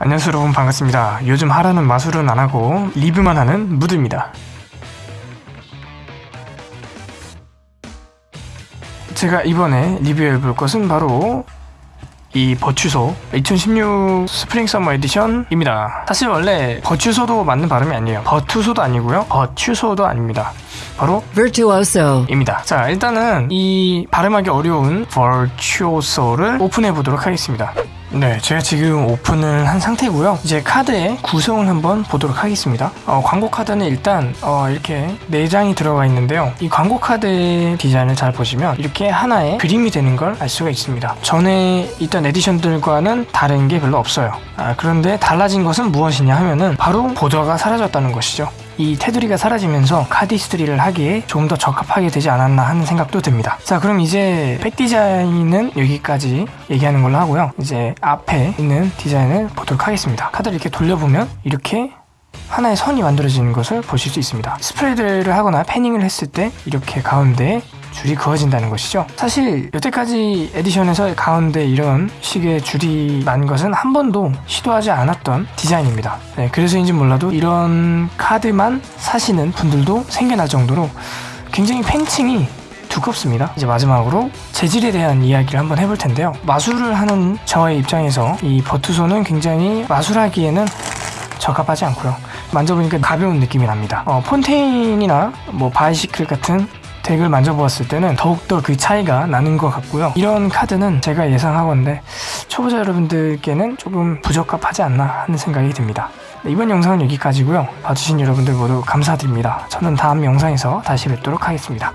안녕하세요. 여러분 반갑습니다. 요즘 하라는 마술은 안하고 리뷰만 하는 무드입니다. 제가 이번에 리뷰해볼 것은 바로 이 버추소 2016 Spring Summer Edition입니다. 사실 원래 버추소도 맞는 발음이 아니에요. 버투소도 아니고요. 버추소도 아닙니다. 바로 Virtuoso. 입니다. 자, 일단은 이 발음하기 어려운 virtuoso를 오픈해 보도록 하겠습니다. 네, 제가 지금 오픈을 한 상태고요. 이제 카드의 구성을 한번 보도록 하겠습니다. 어, 광고 카드는 일단 어, 이렇게 4장이 들어가 있는데요. 이 광고 카드의 디자인을 잘 보시면 이렇게 하나의 그림이 되는 걸 알 수가 있습니다. 전에 있던 edition들과는 다른 게 별로 없어요. 아, 그런데 달라진 것은 무엇이냐 하면은 바로 border가 사라졌다는 것이죠. 이 테두리가 사라지면서 cardistry를 하기에 조금 더 적합하게 되지 않았나 하는 생각도 듭니다. 자, 그럼 이제 back 디자인은 여기까지 얘기하는 걸로 하고요. 이제 앞에 있는 디자인을 보도록 하겠습니다. 카드를 이렇게 돌려보면 이렇게 하나의 선이 만들어지는 것을 보실 수 있습니다. spread를 하거나 fanning을 했을 때 이렇게 가운데에 줄이 그어진다는 것이죠. 사실 여태까지 에디션에서 가운데 이런 식의 줄이 난 것은 한 번도 시도하지 않았던 디자인입니다. 네, 그래서인지 몰라도 이런 카드만 사시는 분들도 생겨날 정도로 굉장히 팬층이 두껍습니다. 이제 마지막으로 재질에 대한 이야기를 한번 해볼 텐데요. 마술을 하는 저의 입장에서 이 버투소는 굉장히 마술하기에는 적합하지 않고요. 만져보니까 가벼운 느낌이 납니다. 어, 폰테인이나 뭐 바이시클 같은 덱을 만져보았을 때는 더욱더 그 차이가 나는 것 같고요. 이런 카드는 제가 예상하건데 초보자 여러분들께는 조금 부적합하지 않나 하는 생각이 듭니다. 네, 이번 영상은 여기까지고요. 봐주신 여러분들 모두 감사드립니다. 저는 다음 영상에서 다시 뵙도록 하겠습니다.